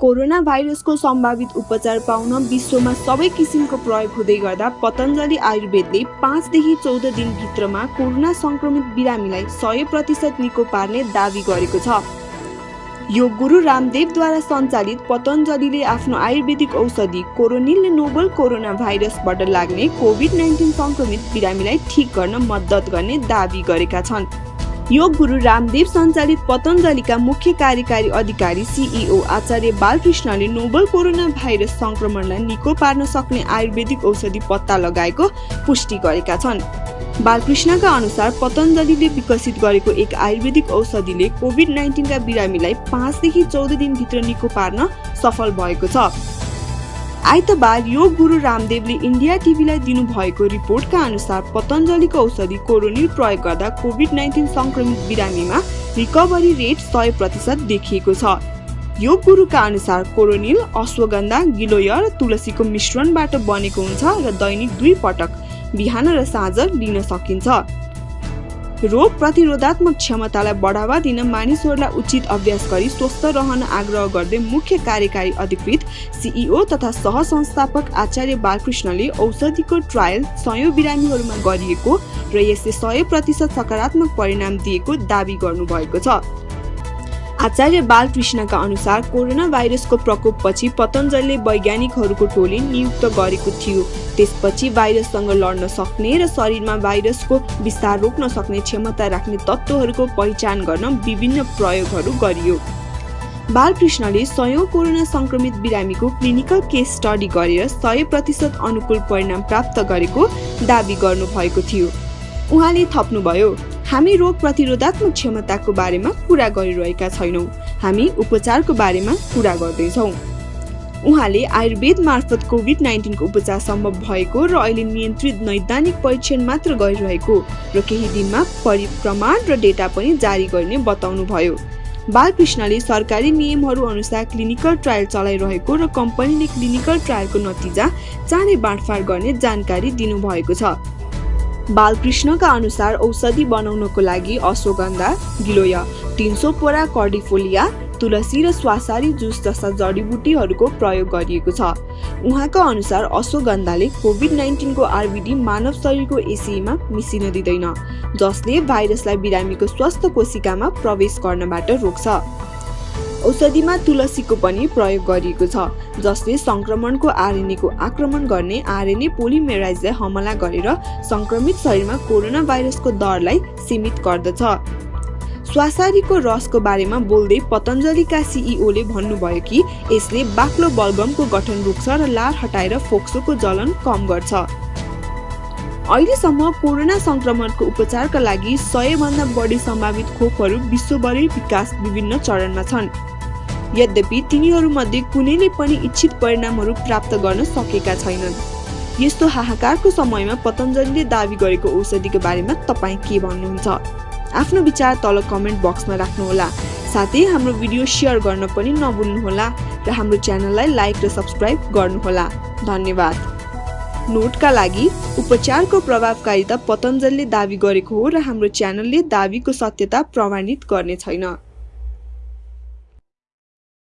Corona भाइरसको सम्भावित उपचार पाउन विश्वमा सबै किसिमको प्रयोग हुँदै गर्दा पतञ्जलि आयुर्वेदले पाँचदेखि चौध दिनभित्रमा कोरोना सङ्क्रमित बिरामीलाई सय प्रतिशत निको पार्ने दावी गरेको छ। योग गुरु रामदेवद्वारा सञ्चालित पतञ्जलिले आफ्नो आयुर्वेदिक औषधि कोरोनिलले नोबल कोरोना भाइरसबाट लाग्ने कोभिड नाइन्टिन सङ्क्रमित बिरामीलाई ठिक गर्न मद्दत गर्ने दावी गरेका छन्। योग गुरु रामदेव सञ्चालित पतञ्जलिका मुख्य कार्यकारी अधिकारी सिइओ आचार्य बालकृष्णले नोबल कोरोना भाइरस सङ्क्रमणलाई निको पार्न सक्ने आयुर्वेदिक औषधि पत्ता लगाएको पुष्टि गरेका छन्। बालकृष्णका अनुसार पतञ्जलिले विकसित गरेको एक आयुर्वेदिक औषधिले कोभिड नाइन्टिनका बिरामीलाई पाँचदेखि चौध दिनभित्र निको पार्न सफल भएको छ। आइतबार योग गुरु रामदेवले इन्डिया टिभीलाई दिनुभएको रिपोर्टका अनुसार पतञ्जलिको औषधि कोरोनिल प्रयोग गर्दा कोभिड नाइन्टिन सङ्क्रमित बिरामीमा रिकभरी रेट सय प्रतिशत देखिएको छ। योग गुरुका अनुसार कोरोनिल अश्वगन्धा गिलोय र तुलसीको मिश्रणबाट बनेको हुन्छ र दैनिक दुई पटक बिहान र साँझ लिन सकिन्छ। रोग प्रतिरोधात्मक क्षमतालाई बढावा दिन मानिसहरूलाई उचित अभ्यास गरी स्वस्थ रहन आग्रह गर्दै मुख्य कार्यकारी अधिकृत सिइओ तथा सह संस्थापक आचार्य बालकृष्णले औषधिको ट्रायल सयौँ बिरामीहरूमा गरिएको र यसले सय प्रतिशत सकारात्मक परिणाम दिएको दावी गर्नुभएको छ। आचार्य बालकृष्णका अनुसार कोरोना भाइरसको प्रकोपपछि पतञ्जलले वैज्ञानिकहरूको टोली नियुक्त गरेको थियो। त्यसपछि भाइरससँग लड्न सक्ने र शरीरमा भाइरसको विस्तार रोक्न सक्ने क्षमता राख्ने तत्त्वहरूको पहिचान गर्न विभिन्न प्रयोगहरू गरियो। बालकृष्णले सयौँ कोरोना सङ्क्रमित बिरामीको क्लिनिकल केस स्टडी गरेर सय प्रतिशत अनुकूल परिणाम प्राप्त गरेको दावी गर्नुभएको थियो। उहाँले थप्नुभयो। हामी रोग प्रतिरोधात्मक क्षमताको बारेमा कुरा गरिरहेका छैनौँ। हामी उपचारको बारेमा कुरा गर्दैछौँ। उहाँले आयुर्वेद मार्फत कोभिड नाइन्टिनको उपचार सम्भव भएको र अहिले नियन्त्रित नैदानिक परीक्षण मात्र गरिरहेको र केही दिनमा परिप्रमाण र डेटा पनि जारी गर्ने बताउनु भयो बालकृष्णले सरकारी नियमहरू अनुसार क्लिनिकल ट्रायल चलाइरहेको र कम्पनीले क्लिनिकल ट्रायलको नतिजा चाँडै बाँडफाँड गर्ने जानकारी दिनुभएको छ। बालकृष्णका अनुसार औषधि बनाउनको लागि अश्वगन्धा गिलोय तिन सौ पोरा कर्डिफोलिया तुलसी र स्वासारी जुस जस्ता जडीबुटीहरूको प्रयोग गरिएको छ। उहाँका अनुसार अश्वगन्धाले कोभिड नाइन्टिनको आरबिडी मानव शरीरको एसिईमा मिसिन दिँदैन जसले भाइरसलाई बिरामीको स्वस्थ कोशिकामा प्रवेश गर्नबाट रोक्छ। औषधिमा तुलसीको पनि प्रयोग गरिएको छ जसले सङ्क्रमणको आरएनएको आक्रमण गर्ने आरएनए पोलिमेराइजलाई हमला गरेर सङ्क्रमित शरीरमा कोरोना भाइरसको दरलाई सीमित गर्दछ। स्वासारीको रसको बारेमा बोल्दै पतञ्जलिका सिइओले भन्नुभयो कि यसले बाक्लो बलगमको गठन रोक्छ र लार हटाएर फोक्सोको जलन कम गर्छ। अहिलेसम्म कोरोना सङ्क्रमणको उपचारका लागि सयभन्दा बढी सम्भावित खोपहरू विश्वभरि विकास विभिन्न चरणमा छन्। यद्यपि तिनीहरूमध्ये कुनैले पनि इच्छित परिणामहरू प्राप्त गर्न सकेका छैनन्। यस्तो हाहाकारको समयमा पतञ्जलिले दावी गरेको औषधिको बारेमा तपाईँ के भन्नुहुन्छ? आफ्नो विचार तल कमेन्ट बक्समा राख्नुहोला। साथै हाम्रो भिडियो सेयर गर्न पनि नभुल्नुहोला र हाम्रो च्यानललाई लाइक र सब्सक्राइब गर्नुहोला। धन्यवाद। नोटका लागि उपचारको प्रभावकारिता पतञ्जलले दावी गरेको हो र हाम्रो च्यानलले दावीको सत्यता प्रमाणित गर्ने छैन।